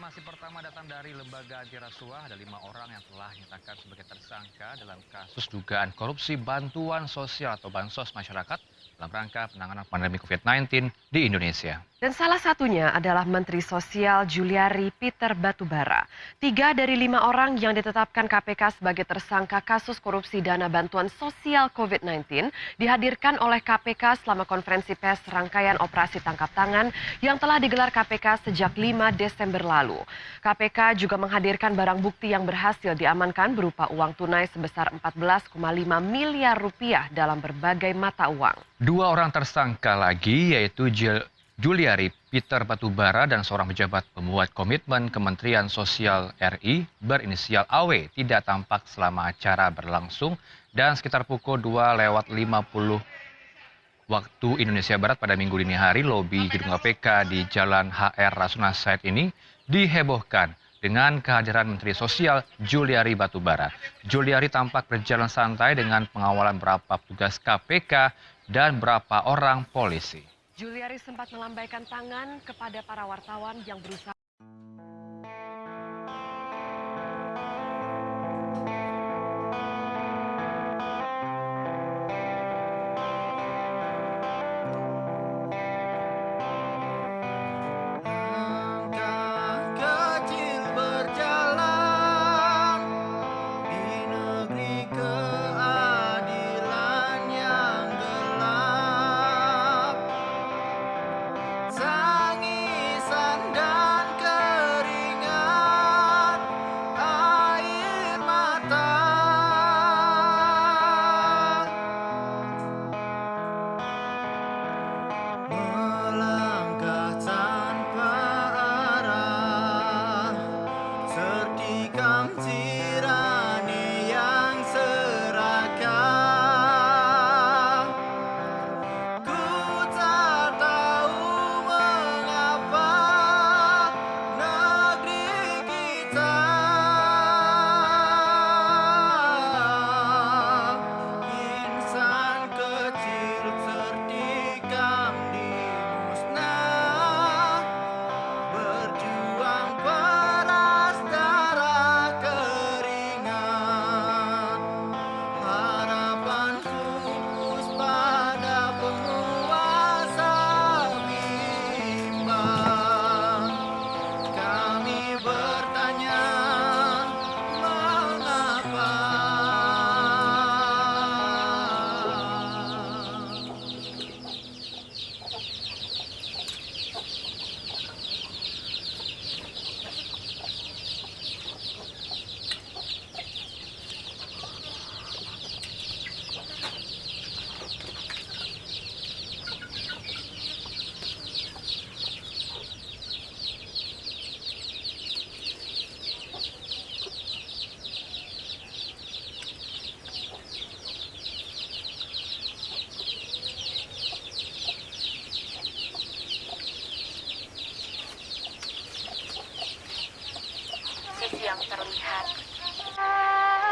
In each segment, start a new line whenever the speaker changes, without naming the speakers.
Informasi pertama datang dari lembaga antirasuah. Ada lima orang yang telah dinyatakan sebagai tersangka dalam kasus dugaan korupsi bantuan sosial atau bansos masyarakat dalam rangka penanganan pandemi COVID-19 di Indonesia.
Dan salah satunya adalah Menteri Sosial Juliari Peter Batubara. Tiga dari lima orang yang ditetapkan KPK sebagai tersangka kasus korupsi dana bantuan sosial COVID-19 dihadirkan oleh KPK selama konferensi pers rangkaian operasi tangkap tangan yang telah digelar KPK sejak 5 Desember lalu. KPK juga menghadirkan barang bukti yang berhasil diamankan berupa uang tunai sebesar 14,5 miliar rupiah dalam berbagai mata uang.
Dua orang tersangka lagi yaitu Juliari Peter Batubara dan seorang pejabat pembuat komitmen Kementerian Sosial RI berinisial AW tidak tampak selama acara berlangsung dan sekitar pukul 2 lewat 50 waktu Indonesia Barat pada minggu dini hari lobi gedung KPK di Jalan HR Rasuna Said ini dihebohkan dengan kehadiran Menteri Sosial Juliari Batubara. Juliari tampak berjalan santai dengan pengawalan beberapa petugas KPK dan berapa orang polisi.
Juliari sempat melambaikan tangan kepada para wartawan yang berusaha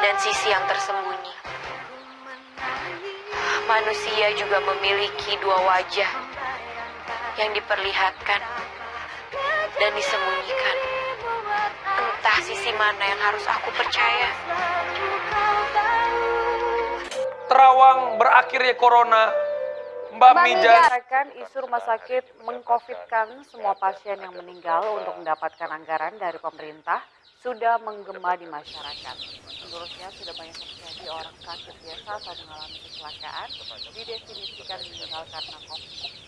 dan sisi yang tersembunyi. Manusia juga memiliki dua wajah yang diperlihatkan dan disembunyikan. Entah sisi mana yang harus aku percaya.
Terawang berakhirnya corona, Mbak Mija
akan isu rumah sakit mengcovidkan semua pasien yang meninggal untuk mendapatkan anggaran dari pemerintah sudah menggema di masyarakat. Menurutnya sudah banyak terjadi orang sakit biasa saat mengalami kecelakaan didefinisikan meninggal karena COVID.